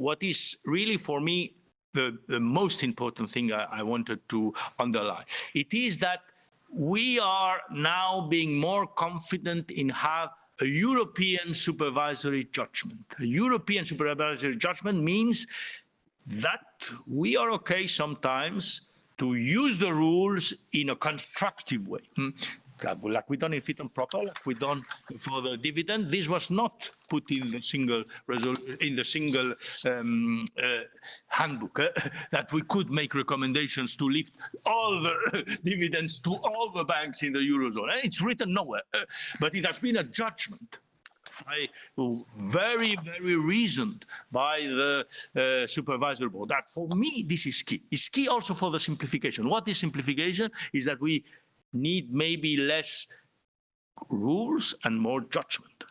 what is really for me the, the most important thing I, I wanted to underline. It is that we are now being more confident in have a European supervisory judgment. A European supervisory judgment means that we are okay sometimes to use the rules in a constructive way. Hmm? Hmm? like we done in fit and proper, like we done for the dividend. This was not put in the single in the single um, uh, handbook uh, that we could make recommendations to lift all the dividends to all the banks in the eurozone. It's written nowhere, uh, but it has been a judgment. Very, very reasoned by the uh, supervisory board. That for me, this is key. It's key also for the simplification. What is simplification? Is that we need maybe less rules and more judgment.